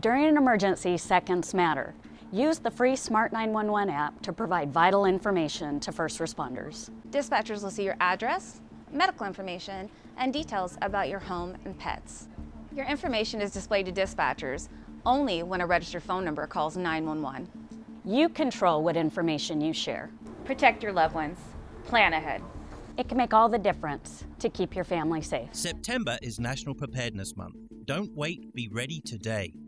During an emergency, seconds matter. Use the free Smart 911 app to provide vital information to first responders. Dispatchers will see your address, medical information, and details about your home and pets. Your information is displayed to dispatchers only when a registered phone number calls 911. You control what information you share. Protect your loved ones. Plan ahead. It can make all the difference to keep your family safe. September is National Preparedness Month. Don't wait, be ready today.